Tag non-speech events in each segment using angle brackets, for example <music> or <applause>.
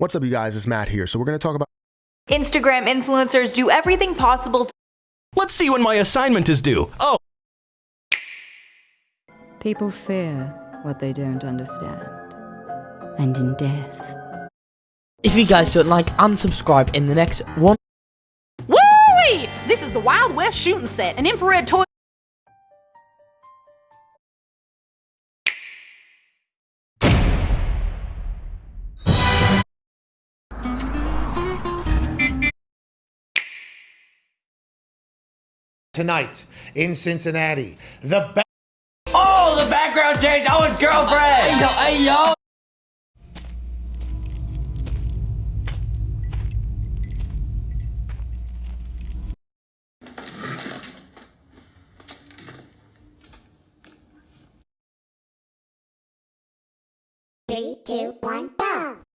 What's up, you guys? It's Matt here. So we're going to talk about Instagram influencers do everything possible to Let's see when my assignment is due. Oh, People fear what they don't understand. And in death, If you guys don't like, unsubscribe in the next one. Woo-wee! This is the Wild West shooting set, an infrared toy. Tonight in Cincinnati. The ba- Oh, the background change. Owen's girlfriend. Hey yo, hey yo. Three, two, one, go!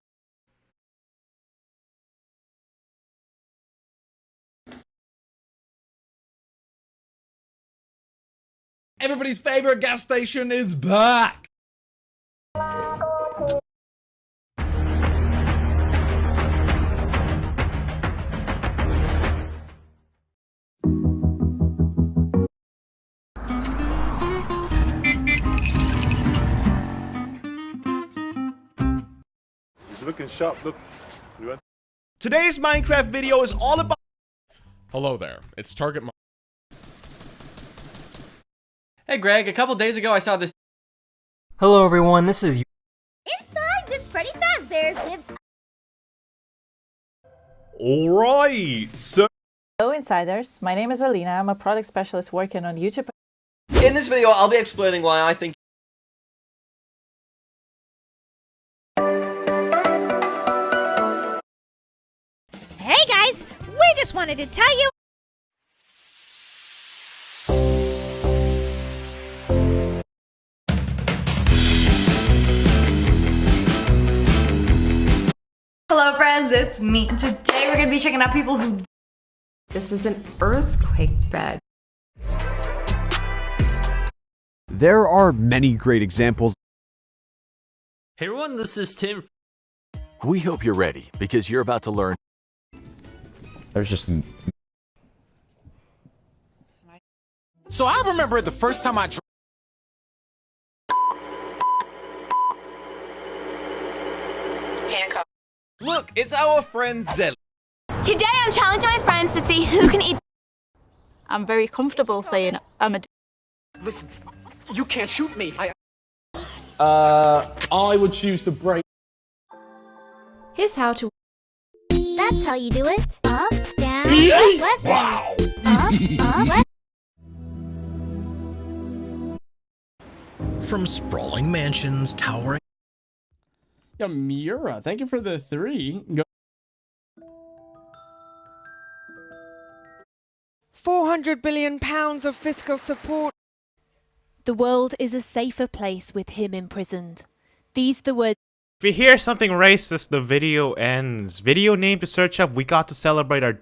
Everybody's favorite gas station is back. looking sharp. Look. today's Minecraft video is all about. Hello there. It's Target. Hey Greg, a couple days ago I saw this. Hello everyone, this is Inside this Freddy Fazbear's lives All right. So Hello insiders, my name is Alina, I'm a product specialist working on YouTube. In this video, I'll be explaining why I think. Hey guys, we just wanted to tell you friends, it's me. Today we're gonna be checking out people who this is an earthquake bed. There are many great examples. Hey everyone, this is Tim. We hope you're ready because you're about to learn. There's just so I remember the first time I. Dr- Look, it's our friend Zelly. Today I'm challenging my friends to see who can eat I'm very comfortable saying I'm a Listen, you can't shoot me. I uh I would choose to break Here's how to That's how you do it. Up, down, left, wow. up, up, left. <laughs> From sprawling mansions towering. Yeah, Miura, thank you for the three. Go- 400 billion pounds of fiscal support. The world is a safer place with him imprisoned. These the words. If you hear something racist, the video ends. Video name to search up. We got to celebrate our.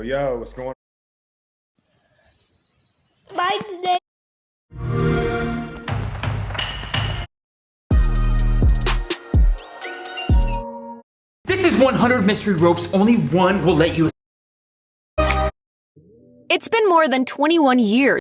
Yo, yo, what's going on? Bye today. This is 100 mystery ropes. Only one will let you. It's been more than 21 years